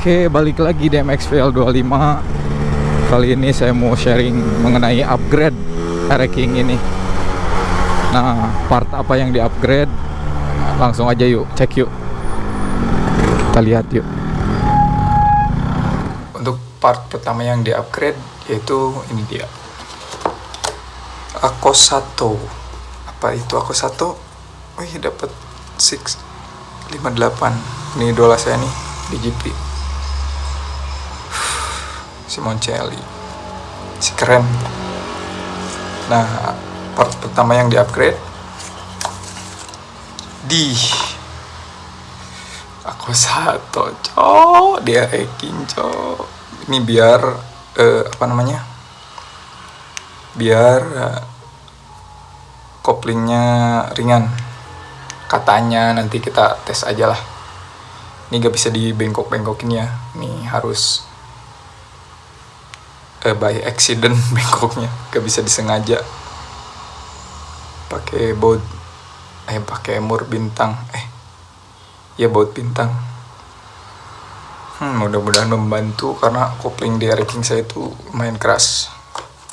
Oke, balik lagi di MXVL 25. Kali ini saya mau sharing mengenai upgrade King ini. Nah, part apa yang di-upgrade? Langsung aja yuk, cek yuk. Kita lihat yuk. Untuk part pertama yang di-upgrade yaitu ini dia. Akosato. Apa itu Akosato? Iya dapat 658. Ini idola saya nih di GP si Moncelli. Si keren. Nah part pertama yang di upgrade di aku satu cok. Dia hacking cok ini biar uh, apa namanya? Biar uh, koplingnya ringan. Katanya nanti kita tes aja lah. Ini gak bisa dibengkok-bengkokin ya. Ini harus eh, by accident bengkoknya. Gak bisa disengaja. Pakai baut eh pakai emur bintang. Eh ya baut bintang. Hmm, mudah-mudahan membantu karena kopling di ranking saya itu lumayan keras.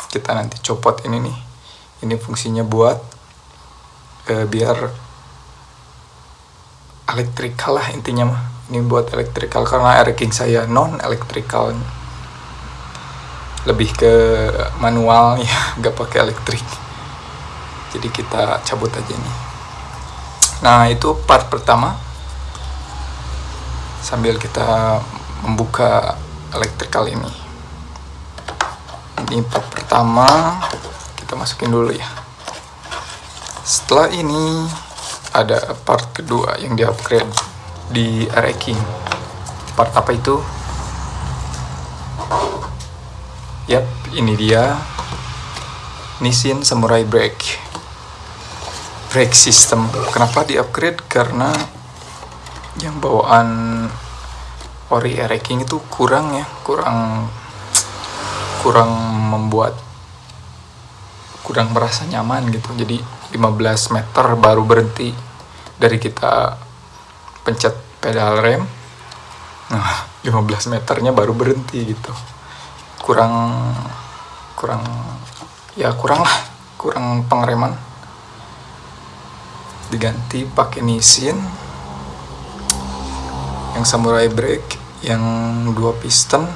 Kita nanti copot ini nih. Ini fungsinya buat eh, biar elektrikal lah intinya mah. Ini buat elektrikal karena ranking saya non elektrikal lebih ke manual ya nggak pakai elektrik. Jadi kita cabut aja nih nah itu part pertama. Sambil kita membuka elektrikal ini. Ini part pertama. Kita masukin dulu ya. Setelah ini ada part kedua yang di upgrade di King. Part apa itu ini dia Nissin Samurai Brake brake system. Kenapa di upgrade? Karena yang bawaan ori King itu kurang ya, kurang kurang membuat kurang merasa nyaman gitu. Jadi 15 meter baru berhenti dari kita pencet pedal rem. Nah, 15 meternya baru berhenti gitu kurang kurang ya kurang lah kurang pengereman. Diganti pakai Nissin yang samurai brake yang dua piston.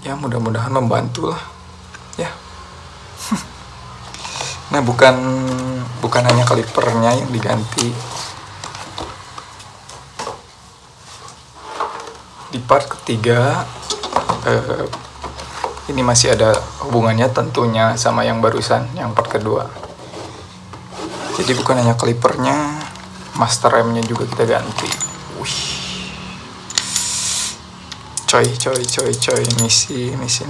Ya mudah-mudahan membantu lah ya. Nah bukan bukan hanya kalipernya yang diganti. Di part ketiga eh, ini masih ada hubungannya tentunya sama yang barusan yang part kedua. Jadi bukan hanya kalipernya master remnya juga kita ganti. Wih. coy coy coy coy misi misi.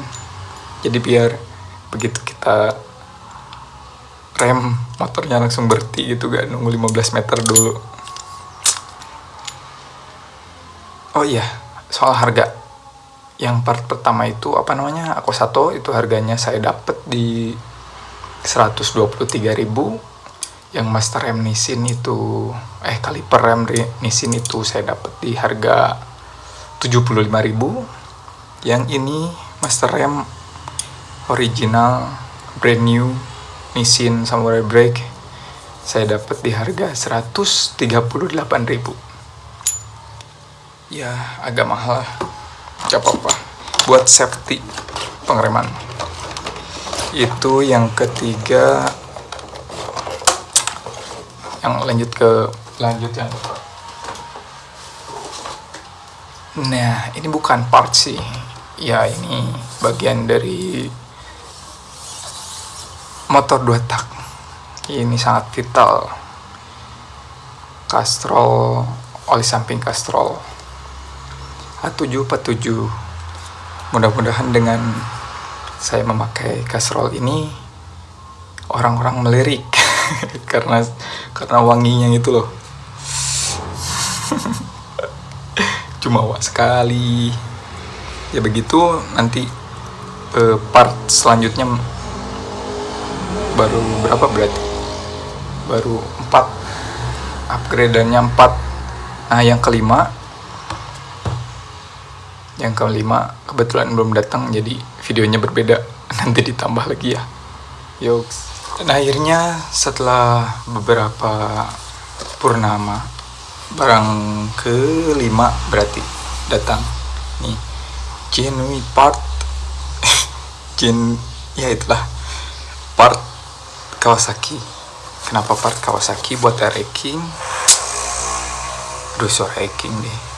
Jadi biar begitu kita rem motornya langsung berhenti gitu gak nunggu 15 meter dulu. Oh iya soal harga yang part pertama itu apa namanya aku satu itu harganya saya dapat di 123.000 yang master rem Nissin itu eh kaliper rem Nissin itu saya dapat di harga 75.000 yang ini master rem original brand new Nissin Samurai Brake saya dapat di harga 138.000 ya agak mahal gak apa-apa. Buat safety pengereman. Itu yang ketiga. Yang lanjut ke lanjut yang nah ini bukan part sih. Ya ini bagian dari motor dua tak. Ini sangat vital. Kastrol oli samping kastrol A747 mudah-mudahan dengan saya memakai kasrol ini orang-orang melirik. Karena karena wanginya itu loh. Cuma wak sekali. Ya begitu nanti uh, part selanjutnya baru berapa berarti? Baru 4 upgrade dan 4 nah yang kelima yang kelima kebetulan belum datang jadi videonya berbeda. Nanti ditambah lagi ya. Yuk dan akhirnya setelah beberapa purnama barang kelima berarti datang. Nih genuine part gen ya itulah. Part Kawasaki. Kenapa part Kawasaki? Buat ranking aduh suara ranking deh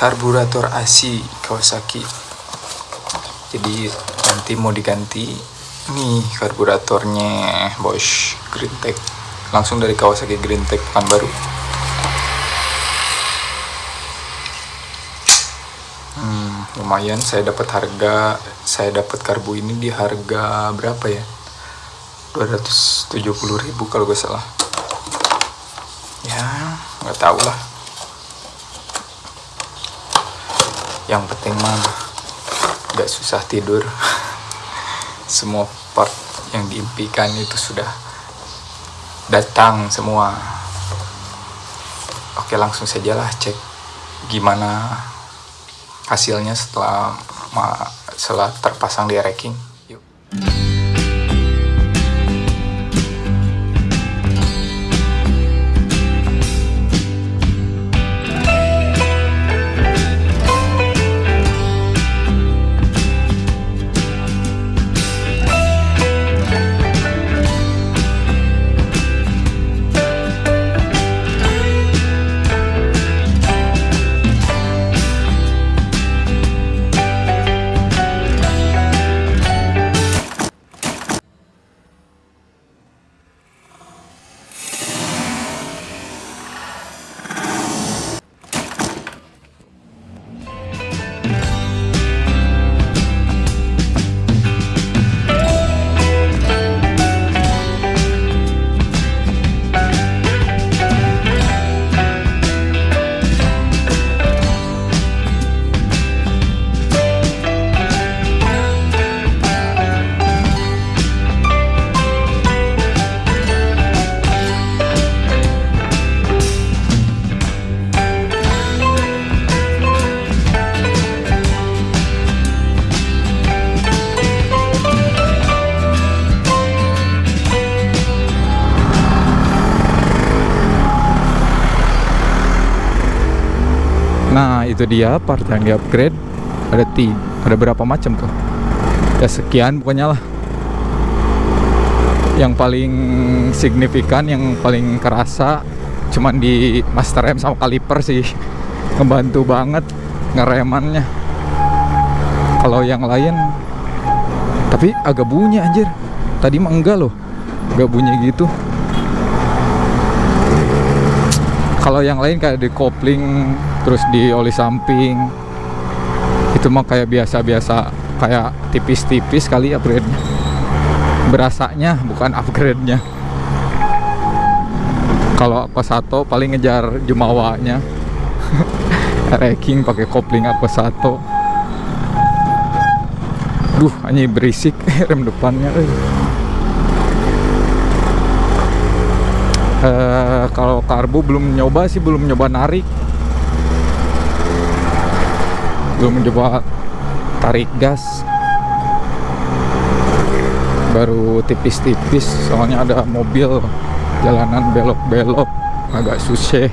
karburator AC Kawasaki. Jadi nanti mau diganti nih karburatornya Bosch Green Tech. Langsung dari Kawasaki Green Tech baru. Hmm, lumayan. Saya dapat harga saya dapat karbu ini di harga berapa ya? 270.000 kalau gak salah. Ya nggak tahu lah yang penting mah gak susah tidur. Semua part yang diimpikan itu sudah datang semua. Oke langsung sajalah cek gimana hasilnya setelah setelah terpasang di racking yuk Nah itu dia part yang di upgrade Ada tiga, ada berapa macam tuh? Ya sekian pokoknya lah. Yang paling signifikan, yang paling kerasa Cuman di master rem sama kaliper sih. Ngebantu banget ngeremannya. Kalau yang lain Tapi agak bunyi anjir. Tadi mah enggak loh Gak bunyi gitu. Kalau yang lain kayak di kopling terus di oli samping. Itu mah kayak biasa-biasa kayak tipis-tipis kali upgrade-nya. Berasanya bukan upgrade-nya. Kalau apa satu paling ngejar jumawanya racking pakai kopling apa satu duh hanya berisik rem depannya. Uh, kalau karbu belum nyoba sih belum nyoba narik belum mencoba tarik gas. Baru tipis-tipis soalnya ada mobil jalanan belok-belok agak susah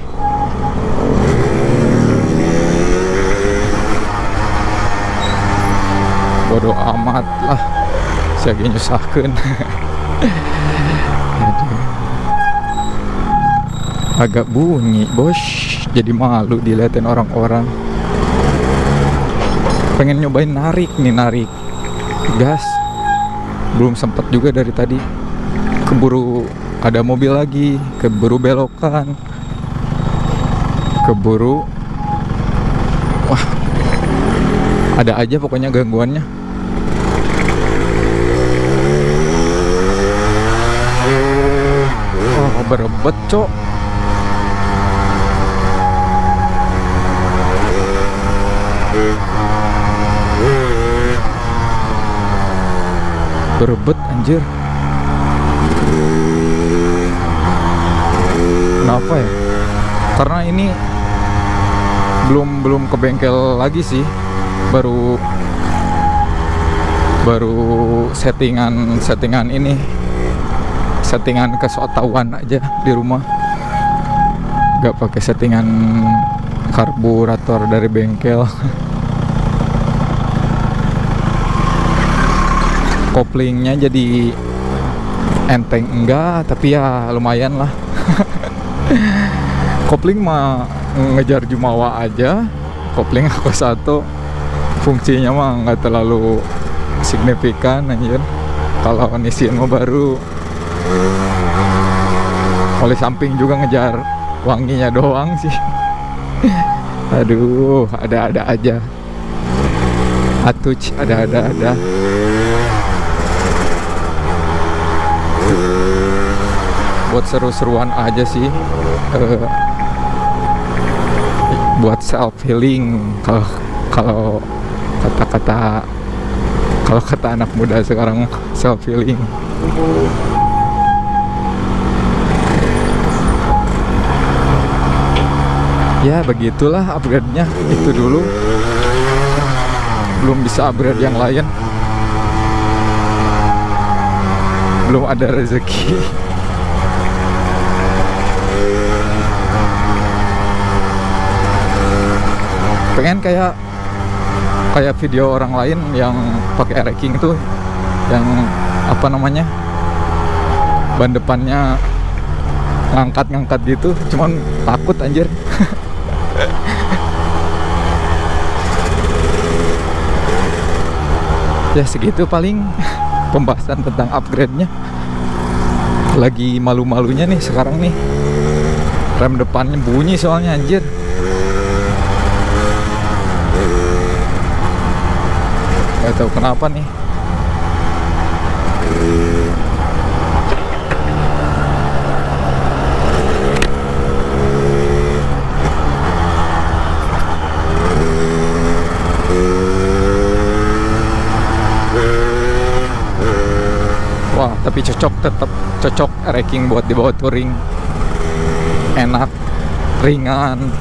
bodoh amat lah saya nyusahkan. Agak bunyi bos. Jadi malu dilihatin orang-orang pengen nyobain narik nih narik gas. Belum sempat juga dari tadi. Keburu ada mobil lagi keburu belokan keburu wah ada aja pokoknya gangguannya. Oh berebet cok berebet anjir. Kenapa ya? Karena ini belum belum ke bengkel lagi sih. Baru baru settingan settingan ini. Settingan kesotawan aja di rumah. Gak pakai settingan karburator dari bengkel koplingnya jadi enteng enggak tapi ya lumayan lah. Kopling mah ngejar jumawa aja kopling aku satu. Fungsinya mah nggak terlalu signifikan anjir. Kalau Nissin mah baru. Oleh samping juga ngejar wanginya doang sih. Aduh ada-ada aja. Atuc ada-ada ada buat seru-seruan aja sih. Uh, buat self healing kalau kalau kata-kata kalau kata anak muda sekarang self healing ya begitulah upgrade-nya. Itu dulu. Belum bisa upgrade yang lain. Belum ada rezeki pengen kayak kayak video orang lain yang pakai racking itu yang apa namanya ban depannya ngangkat-ngangkat gitu. Cuman takut anjir. Ya segitu paling pembahasan tentang upgrade-nya. Lagi malu-malunya nih sekarang nih. Rem depannya bunyi soalnya anjir Gak tahu kenapa nih. Wah, tapi cocok tetap cocok racking buat dibawa touring. Enak, ringan,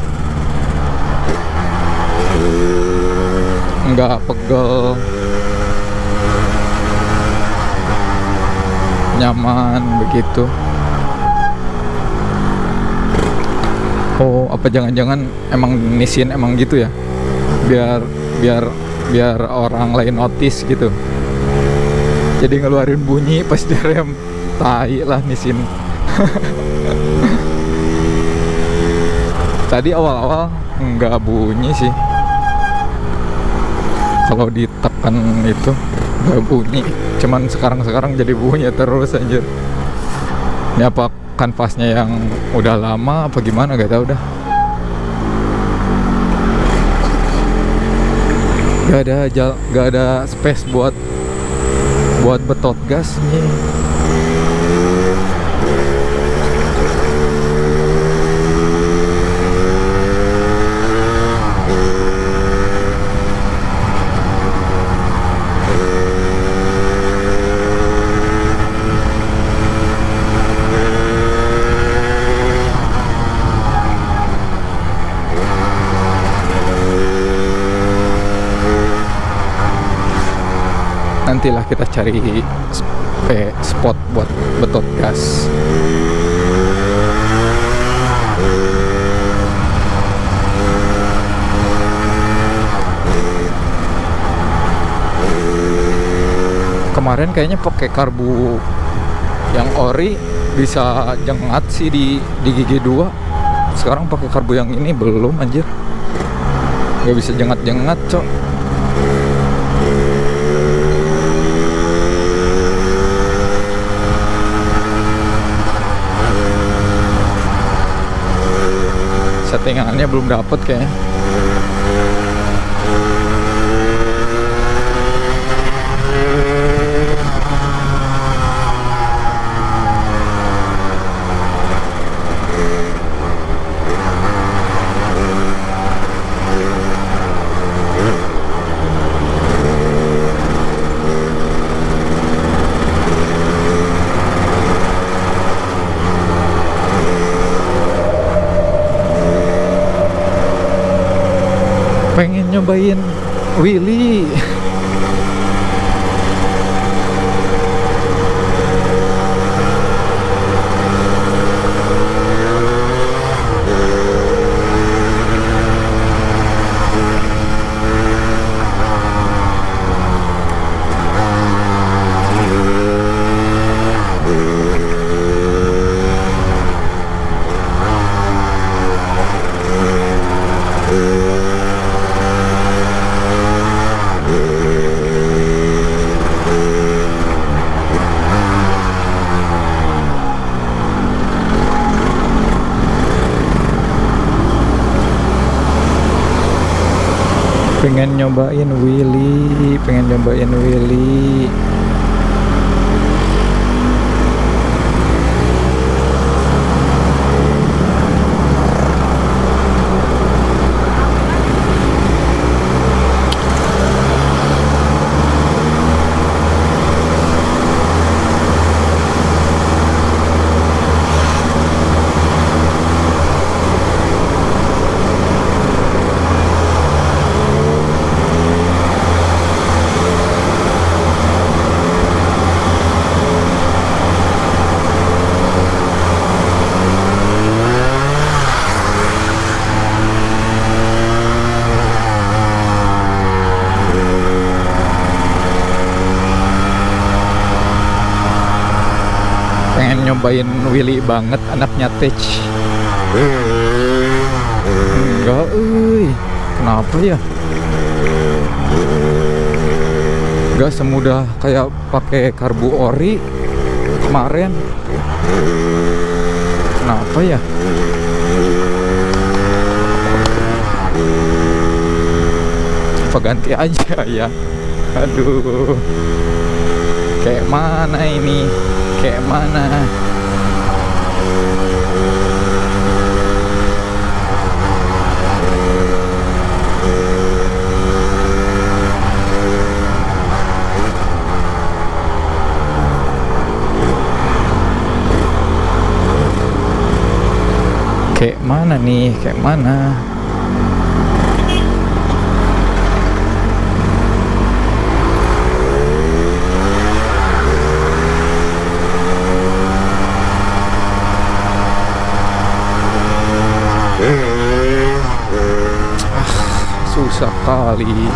nggak pegel. Nyaman begitu. Oh apa jangan-jangan emang Nissin emang gitu ya? Biar biar biar orang lain notice gitu. Jadi ngeluarin bunyi pas direm tai lah Nissin tadi awal-awal nggak bunyi sih kalau ditekan itu nggak bunyi. Cuman sekarang-sekarang jadi bunyi terus anjir. Ini apa kanvasnya yang udah lama apa gimana? Gak tau dah. Gak ada jal gak ada space buat buat betot gas nih nantilah kita cari eh, spot buat betot gas. Kemarin kayaknya pakai karbu yang ori bisa jengat sih di di gigi 2 sekarang pakai karbu yang ini belum anjir. Nggak bisa jengat-jengat cok belum dapet kayaknya pengen nyobain Willy pengen nyobain Willy pengen nyobain Willy pengen nyobain Willy banget anaknya Tech enggak euy. Kenapa ya? Enggak semudah kayak pakai karbu ori kemarin. Kenapa ya? Apa ganti aja ya. Aduh. Kayak mana ini? Kayak mana kayak mana nih? Kayak mana? Susah kali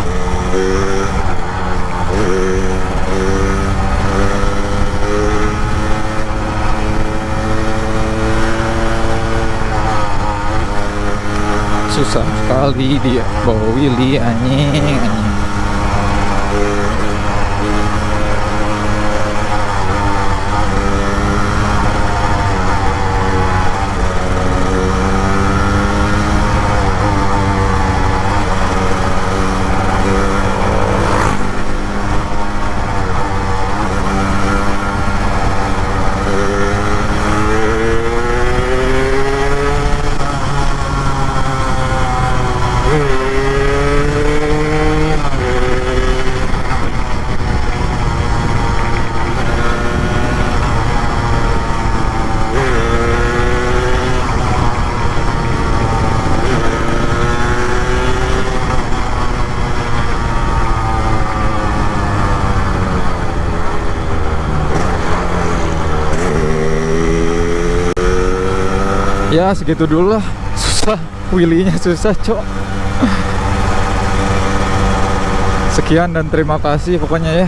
susah sekali dia. Bawa Willy anjing. anjing segitu dulu lah. Susah Willy-nya susah cok. Sekian dan terima kasih pokoknya ya